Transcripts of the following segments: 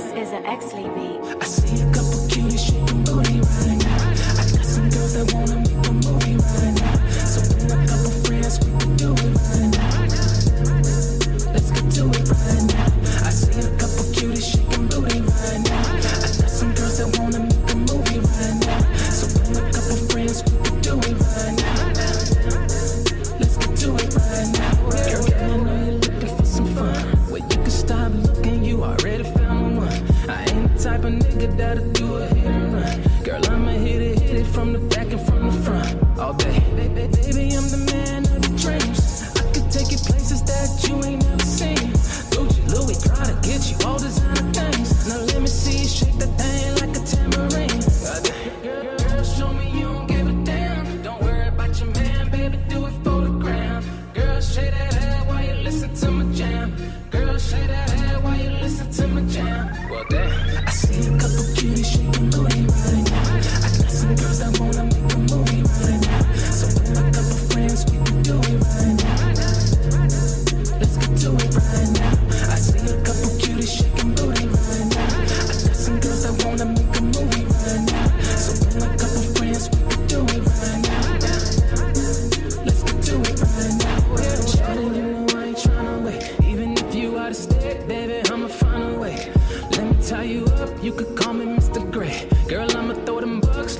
This is an Exley beat. I see a couple cuties shaking booty right now. I got some girls that wanna it from the back and from the front all day. Baby, baby, I'm the man of the dreams. I could take you places that you ain't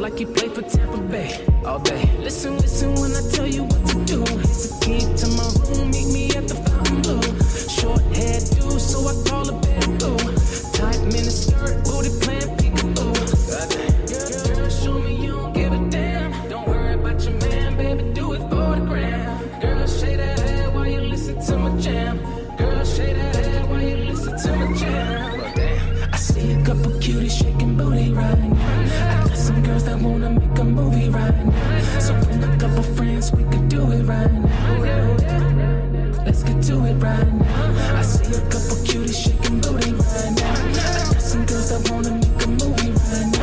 like he play for Tampa Bay all day. Listen, listen when I tell you what to do. It's a key to my room, meet me movie right now. So bring a couple friends, we could do it right now. Let's get to it right now. I see a couple cuties shaking booty right now. I got some girls that wanna make a movie right now.